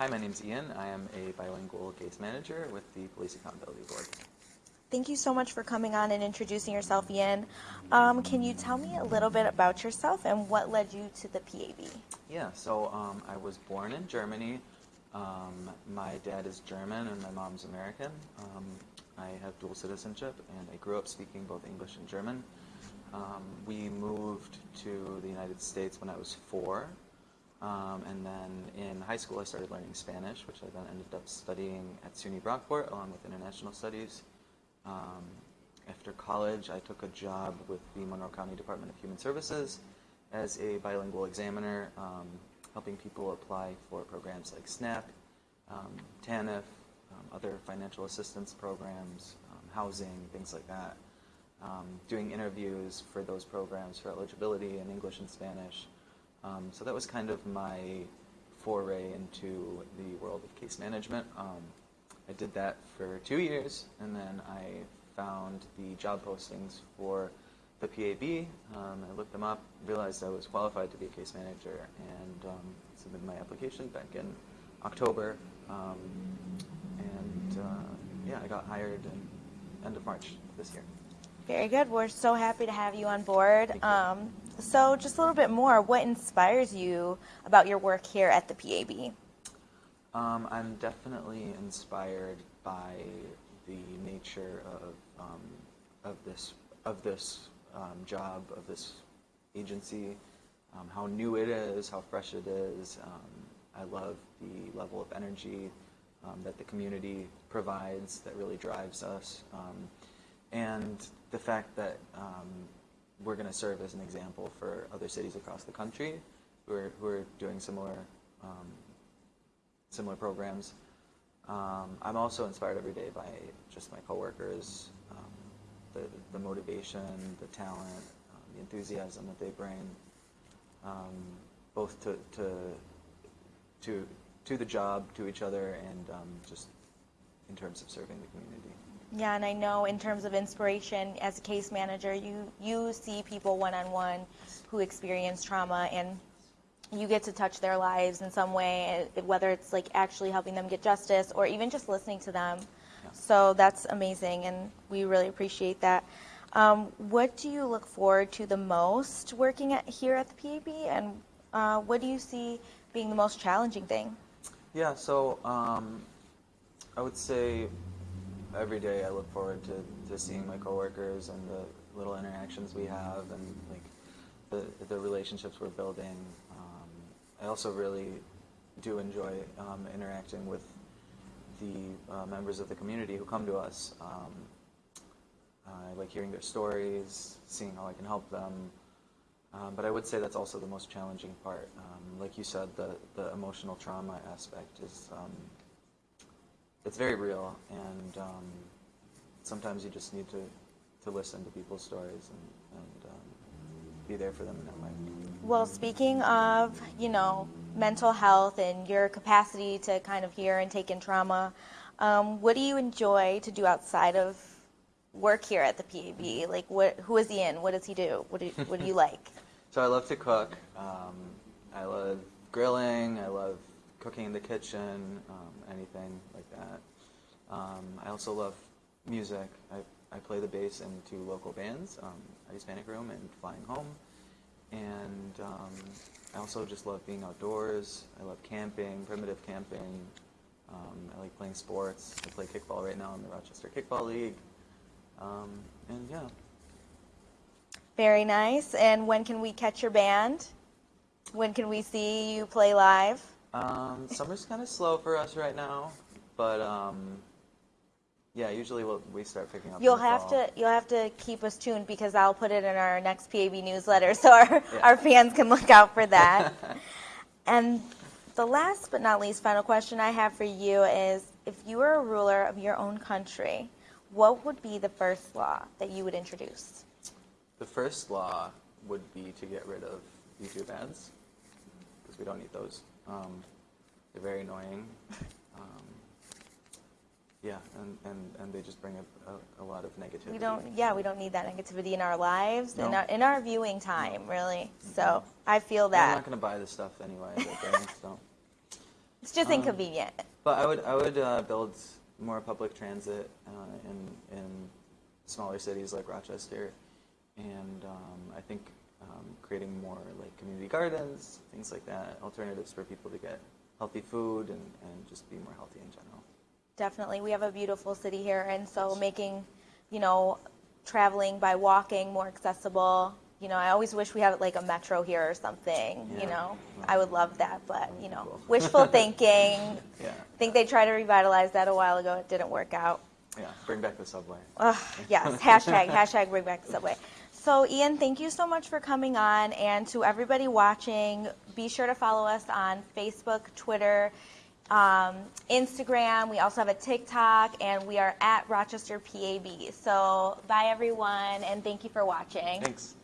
Hi, my name is Ian. I am a bilingual case manager with the Police Accountability Board. Thank you so much for coming on and introducing yourself, Ian. Um, can you tell me a little bit about yourself and what led you to the PAB? Yeah, so um, I was born in Germany. Um, my dad is German and my mom's American. Um, I have dual citizenship and I grew up speaking both English and German. Um, we moved to the United States when I was four. Um, and then in high school, I started learning Spanish, which I then ended up studying at SUNY Brockport along with international studies. Um, after college, I took a job with the Monroe County Department of Human Services as a bilingual examiner, um, helping people apply for programs like SNAP, um, TANF, um, other financial assistance programs, um, housing, things like that. Doing interviews for those programs for eligibility in English and Spanish. So that was kind of my foray into the world of case management. I did that for two years, and then I found the job postings for the PAB. Um, I looked them up, realized I was qualified to be a case manager, and um, submitted my application back in October. Um, and uh, yeah, I got hired in end of March this year. Very good. We're so happy to have you on board. You. So, just a little bit more. What inspires you about your work here at the PAB? Um, I'm definitely inspired by the nature of um, of this of this um, job of this agency, um, how new it is, how fresh it is. Um, I love the level of energy um, that the community provides that really drives us, and the fact that we're going to serve as an example for other cities across the country who are, who are doing similar um, similar programs. Um, I'm also inspired every day by just my coworkers, um, the, the motivation, the talent, um, the enthusiasm that they bring, um, both to, to, to, to the job, to each other, and um, just in terms of serving the community. Yeah, and I know in terms of inspiration, as a case manager, you, you see people one-on-one who experience trauma and you get to touch their lives in some way, eh, whether it's like actually helping them get justice or even just listening to them. Yeah. So that's amazing, and we really appreciate that. Um, what do you look forward to the most working at, here at the PAB, and uh, what do you see being the most challenging thing? Yeah, so um, I would say every day I look forward to, to seeing my coworkers and the little interactions we have and like the, the relationships we're building. I also really do enjoy um, interacting with the uh, members of the community who come to us. Um, I like hearing their stories, seeing how I can help them. Um, but I would say that's also the most challenging part. Um, like you said, the, the emotional trauma aspect is um, it's very real, and um, sometimes you just need to, to listen to people's stories and, and be there for them in that way. Well, speaking of, you know, mental health and your capacity to kind of hear and take in trauma, um, what do you enjoy to do outside of work here at the PAB? Like, what, who is Ian? What does he do? What do, you, what do you like? so I love to cook. Um, I love grilling. I love cooking in the kitchen, um, anything like that. Um, I also love music. I, I play the bass in two local bands, um, Hispanic Room and Flying Home. And um, I also just love being outdoors. I love camping, primitive camping. Um, I like playing sports. I play kickball right now in the Rochester Kickball League. Um, and yeah. Very nice. And when can we catch your band? When can we see you play live? Um, summer's kind of slow for us right now, but um, yeah, usually we'll, we start picking up. You'll have fall. to you'll have to keep us tuned because I'll put it in our next PAB newsletter so our yeah. our fans can look out for that. and the last but not least final question I have for you is if you were a ruler of your own country, what would be the first law that you would introduce? The first law would be to get rid of YouTube ads because we don't need those. Um, they're very annoying. Um, yeah, and, and, and they just bring a, a, a, lot of negativity. We don't, yeah, we don't need that negativity in our lives, no. in, our, in our viewing time, really. So I feel that. I'm not going to buy the stuff anyway. so. It's just Um, inconvenient. But I would I would uh, build more public transit uh, in in smaller cities like Rochester, and um, I think um, creating more like community gardens, things like that, alternatives for people to get healthy food and, and just be more healthy in general. Definitely. We have a beautiful city here, and so making, you know, traveling by walking more accessible. You know, I always wish we had like a metro here or something. You Yeah. know, I would love that, but you know, cool. wishful thinking. Yeah, I think they tried to revitalize that a while ago. It didn't work out. yeah. Bring back the subway. Ugh, yes, hashtag, hashtag bring back the subway. So, Ian, thank you so much for coming on. And to everybody watching, be sure to follow us on Facebook, Twitter, um, Instagram. We also have a TikTok, and we are at Rochester PAB. So, bye, everyone, and thank you for watching. Thanks.